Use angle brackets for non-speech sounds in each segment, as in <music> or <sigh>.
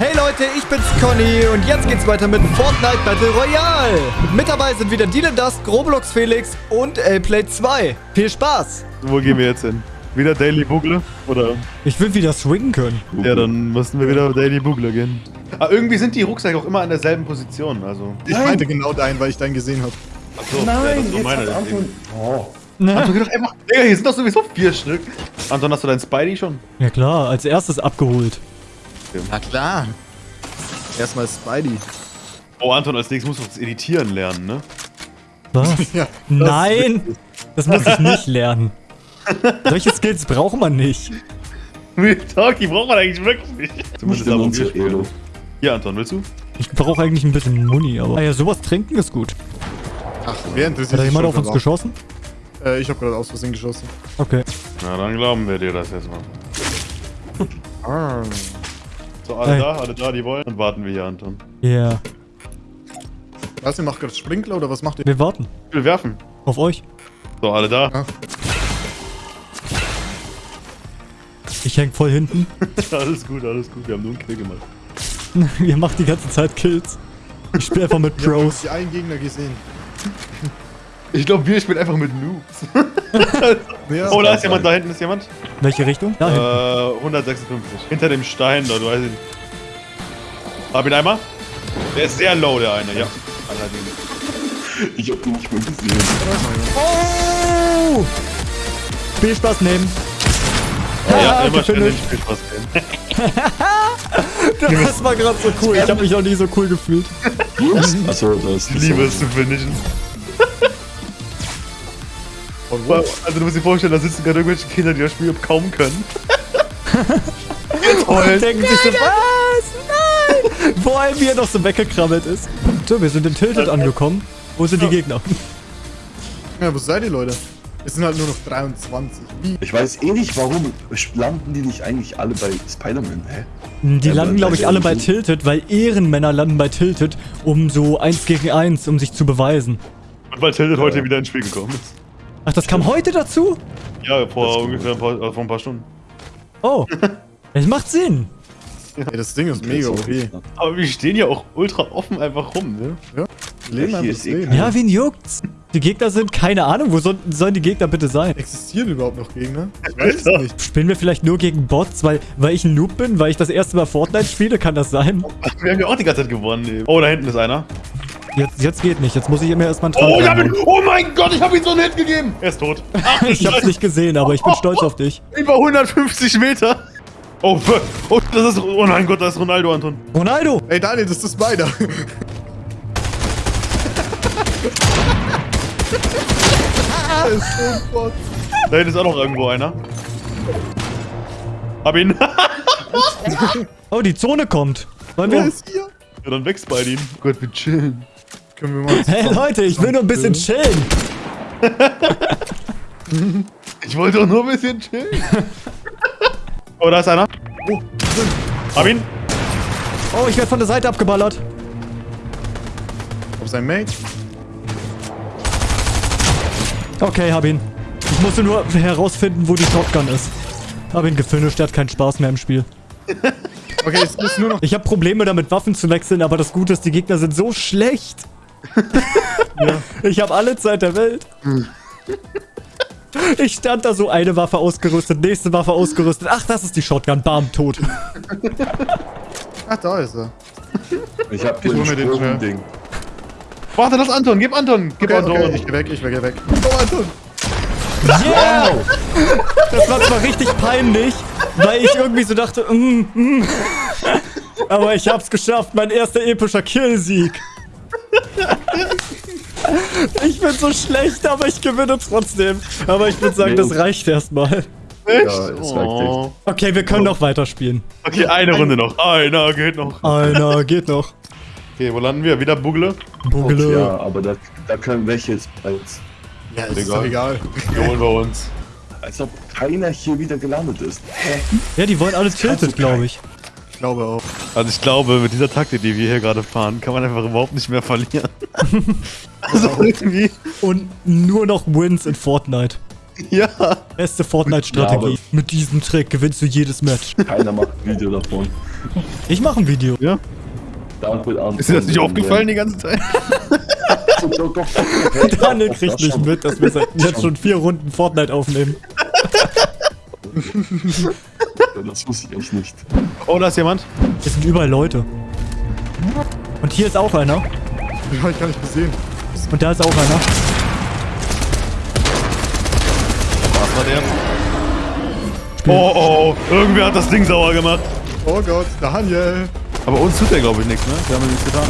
Hey Leute, ich bin's Conny und jetzt geht's weiter mit Fortnite Battle Royale. Mit dabei sind wieder Dylan Dusk, Roblox Felix und Lplay 2. Viel Spaß! Wo gehen wir jetzt hin? Wieder Daily Bugle? Oder? Ich will wieder swingen können. Ja, dann müssen wir wieder Daily Bugle gehen. Aber irgendwie sind die Rucksäcke auch immer an derselben Position, also. Ich meinte genau deinen, weil ich deinen gesehen habe. Achso, Nein, ja, so jetzt meine. Anton... Oh. Anton, geh doch einfach. Digga, hier sind doch sowieso vier Stück. Anton, hast du dein Spidey schon? Ja klar, als erstes abgeholt. Na klar. Erstmal Spidey. Oh, Anton, als nächstes musst du das Editieren lernen, ne? Was? <laughs> Ja, das Nein! Das muss ich nicht lernen. Solche Skills braucht man nicht. Real Talk, die braucht man eigentlich wirklich nicht. Zumindest spielen. Elo. Hier, Anton, willst du? Ich brauche eigentlich ein bisschen Muni, aber... Ah ja, sowas trinken ist gut. Ach, wer interessiert Hat da jemand auf uns geschossen? Äh, ich habe gerade aus Versehen geschossen. Okay. Na, dann glauben wir dir das jetzt mal. So, alle Hey. da, alle da, die wollen. Dann warten wir hier, Anton. Ja. Yeah. Was, ihr macht gerade Sprinkler oder was macht ihr? Wir warten. Ich will werfen. Auf euch. So, alle da. Ah. Ich häng voll hinten. <laughs> alles gut, alles gut. Wir haben nur einen Kill gemacht. <laughs> Ihr macht die ganze Zeit Kills. Ich spiele einfach mit Ich habe Pros. die einen Gegner gesehen. Ich glaube, wir spielen einfach mit Noobs. <laughs> <laughs> Ja, oh, da ist jemand, da hinten ist jemand. Welche Richtung? Da. Äh, 156. Hinter dem Stein da, du weißt ihn. Hab ihn einmal. Der ist sehr low, der eine, ja. Allerdings. Ich hab ihn nicht mehr gesehen. Oh! Spielspaß nehmen. Ja, Ah, immer den gefinisht. Spielspaß nehmen. <laughs> Das war gerade so cool. Ich habe mich noch nie so cool gefühlt. Achso, das Ich liebe es zu finishen. Also du musst dir vorstellen, da sitzen gerade irgendwelche Kinder, die das Spiel kaum können. <laughs> Und denken sich so, was? Nein! <laughs> Vor allem, wie er noch so weggekrabbelt ist. So, wir sind in Tilted angekommen. Wo sind die Gegner? Ja, wo seid ihr, Leute? Es sind halt nur noch 23. Wie? Ich weiß eh nicht, warum landen die nicht eigentlich alle bei Spider-Man, hä? Die Ja, landen, glaube ich, alle bei. Tilted, weil Ehrenmänner landen bei Tilted, um so eins gegen eins, um sich zu beweisen. Und weil Tilted heute wieder ins Spiel gekommen ist. Ach, das kam heute dazu? Ja, vor ungefähr ein paar, äh, vor ein paar Stunden. Oh. Es macht Sinn. Ey, das Ding ist mega okay. Aber wir stehen ja auch ultra offen einfach rum, ne? Ja? Leben hier einfach eh Leben. Ja, wen juckt's? Die Gegner sind, keine Ahnung, wo sollen, sollen die Gegner bitte sein? Existieren überhaupt noch Gegner? Ich weiß es nicht. Spielen wir vielleicht nur gegen Bots, weil, weil ich ein Noob bin, weil ich das erste Mal Fortnite spiele? Kann das sein? Wir haben ja auch die ganze Zeit gewonnen. Eben. Oh, da hinten ist einer. Jetzt, jetzt geht nicht. Jetzt muss ich mir erstmal einen Trank Oh, ich hab ihn, oh mein Gott, ich hab ihn so einen Hit gegeben. Er ist tot. Ach, Ich hab's nicht gesehen, aber ich bin <laughs> stolz auf dich. Über 150 Meter. Oh, <laughs> oh, das ist, oh mein Gott, das ist Ronaldo, Anton. Ronaldo! Ey, Daniel, das ist Spider. <laughs> das ist so ein Bot. Da hinten ist auch noch irgendwo einer. Hab ihn. Oh, die Zone kommt. Wollen wir? ist hier? ja, dann wächst bei ihm. Oh Gott, wir chillen. Können wir mal Hey Leute, ich will nur ein bisschen chillen. Ich wollte doch nur ein bisschen chillen. oh, da ist einer. Oh, Hab ihn. Oh, ich werde von der Seite abgeballert. auf sein Mate. Okay, hab ihn. Ich musste nur herausfinden, wo die Shotgun ist. Hab ihn gefinisht, der hat keinen Spaß mehr im Spiel. Okay, es ist nur noch. Ich habe Probleme damit, Waffen zu wechseln, aber das Gute ist, die Gegner sind so schlecht. Ich habe alle Zeit der Welt. Ich stand da so, eine Waffe ausgerüstet, nächste Waffe ausgerüstet. Ach, das ist die Shotgun. Bam, tot. Ach, da ist er. Ich hab hier ein mir den schnell. Sprung-Ding. Warte, das ist Anton. Gib Anton. Gib Okay, Anton. okay, ich geh weg, ich geh weg. Oh, Anton. Yeah! Das war zwar richtig peinlich, weil ich irgendwie so dachte, mm, mm. aber ich hab's geschafft, mein erster epischer Killsieg. Ich bin so schlecht, aber ich gewinne trotzdem. Aber ich würde sagen, das reicht erstmal. Echt? Ja, reicht oh. Okay, wir können noch weiterspielen. Okay, eine Runde noch. Einer geht noch. Einer geht noch. Okay, wo landen wir? Wieder Bugle? Bugele. Ja, aber da, da können welche jetzt als, Ja, ist Egal. doch egal. Die holen wir uns. als ob keiner hier wieder gelandet ist. Hä? Ja, die wollen alle tilted, glaube ich. Ich glaube auch. Also ich glaube, mit dieser Taktik, die wir hier gerade fahren, kann man einfach überhaupt nicht mehr verlieren. <laughs> also irgendwie. Und nur noch Wins in Fortnite. Ja. Beste Fortnite-Strategie. Ja, Mit diesem Trick gewinnst du jedes Match. Keiner macht ein Video davon. Ich mache ein Video. Ja? Ist dir das nicht aufgefallen die ganze Zeit? <laughs> <laughs> Daniel kriegt nicht mit, dass wir seit jetzt schon vier Runden Fortnite aufnehmen. Das wusste ich echt nicht. Oh, da ist jemand. Hier sind überall Leute. Und hier ist auch einer. Den hab ich gar nicht gesehen. Und da ist auch einer. Was war der? Oh, oh, irgendwer hat das Ding sauer gemacht. Oh Gott, Daniel. Aber uns tut der, glaube ich, nichts, ne? Wir haben ja nichts getan.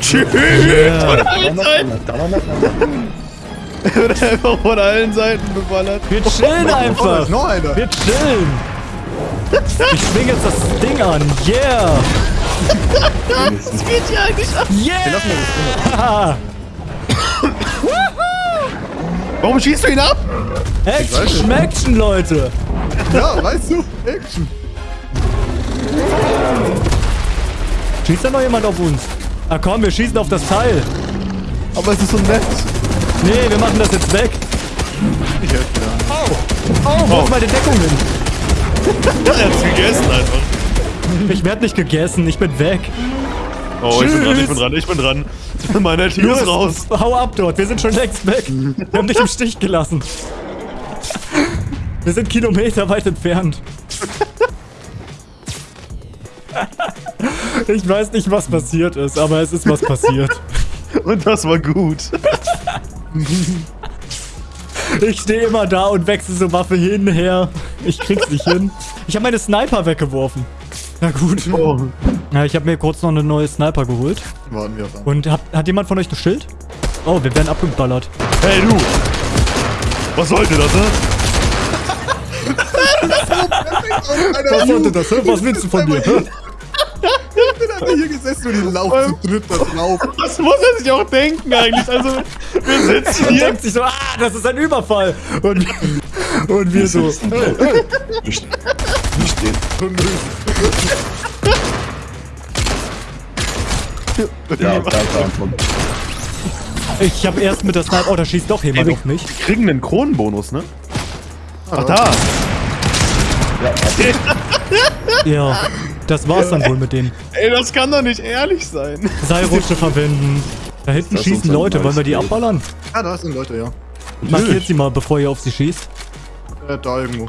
Tschüss! <laughs> Da war noch einer. <laughs> <laughs> Wird einfach von allen Seiten beballert. Wir chillen Oh, da einfach. ist noch einer. Wir chillen. Ich schwing jetzt das Ding an. Yeah. Wenigstens. Yeah. Warum schießt du ihn ab? Action, Schmeckchen, Leute. Ja, weißt du? Action. Schießt da noch jemand auf uns? Ah komm, wir schießen auf das Teil. Aber es ist so nett. Nee, wir machen das jetzt weg. Ich helfe dir. Oh, wo Oh. ist meine Deckung hin? Er hat's gegessen einfach. Ich werd nicht gegessen, ich bin weg. Oh, ich bin dran, ich Tschüss. bin dran, ich bin dran. <laughs> Meine Team ist raus. Hau ab dort, wir sind schon längst weg. Wir haben dich im Stich gelassen. Wir sind Kilometer weit entfernt. Ich weiß nicht, was passiert ist, aber es ist was passiert. Und das war gut. <laughs> <laughs> Ich stehe immer da und wechsle so Waffe hin, her. Ich krieg's nicht hin. Ich habe meine Sniper weggeworfen. Na gut. Oh. Ja, ich habe mir kurz noch eine neue Sniper geholt. Warten wir auf einen. Und hat, hat jemand von euch ein Schild? Oh, wir werden abgeballert. Hey du! Was sollte das, ne? Was sollte das? hä? Was willst du von mir? hä? Ich bin einfach hier gesessen und die laufen zu dritt da drauf. Was muss er sich auch denken eigentlich? Also, wir sitzen Und hier. denkt sich so, ah, das ist ein Überfall. Und, und wir so, Nicht nicht stehen. Ja, da, da, ich habe erst mit der Sniper, oh, da schießt doch jemand Ey, auf mich. Wir kriegen einen Kronenbonus, ne? Ach da! Ja, das war's dann wohl mit denen. Ey, das kann doch nicht ehrlich sein. Seilrutsche verwenden. Da hinten schießen Leute, wollen wir die abballern? Ja, da sind Leute, ja. Markiert sie mal, bevor ihr auf sie schießt. Äh, da irgendwo.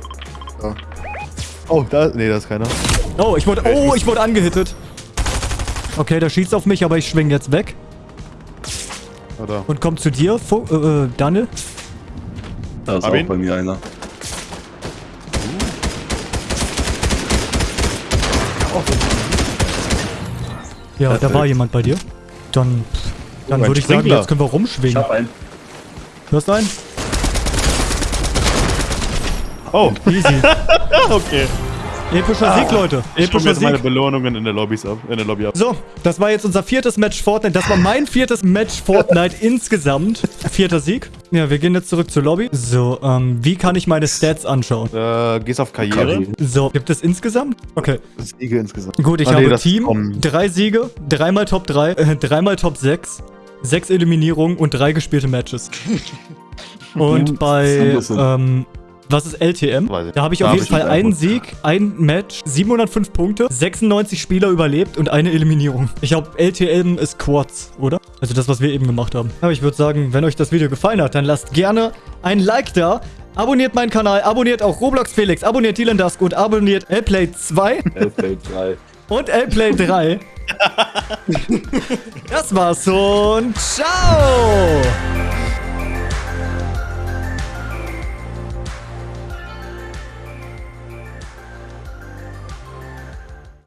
Da. Oh, da. Nee, da ist keiner. Oh, ich wurde, oh, ich wurde angehittet. Okay, der schießt auf mich, aber ich schwing jetzt weg Oh, da. und komm zu dir, Fu äh, äh, Daniel. Da ist Hab auch ihn. bei mir einer. Ja, da Perfekt. war jemand bei dir. Dann, dann Oh, würde ich sagen, jetzt können wir Ich rumschwingen. hab einen. Hörst du einen? Oh, Easy. <laughs> okay. Epischer Sieg, Leute. Ich Epischer jetzt meine Sieg. Belohnungen in der Lobbys ab. In der Lobby ab. So, das war jetzt unser viertes Match Fortnite. Das war mein viertes Match Fortnite <laughs> insgesamt. Vierter Sieg. Ja, wir gehen jetzt zurück zur Lobby. So, ähm, wie kann ich meine Stats anschauen? Äh, gehst auf Karriere. So, gibt es insgesamt? Okay. Siege insgesamt. Gut, ich Ah, nee, habe Team, kommen. drei Siege, dreimal Top 3, äh, dreimal Top 6, sechs Eliminierungen und drei gespielte Matches. <laughs> Und bei, ähm, was ist LTM? Da habe ich auf jeden Fall einen. Sieg, ein Match, 705 Punkte, 96 Spieler überlebt und eine Eliminierung. Ich glaube, LTM ist Quads, oder? Also das, was wir eben gemacht haben. Aber ich würde sagen, wenn euch das Video gefallen hat, dann lasst gerne ein Like da. Abonniert meinen Kanal, abonniert auch Roblox Felix, abonniert Dylan Dusk und abonniert Lplay 2 LPL 3. und Lplay 3. das war's und ciao!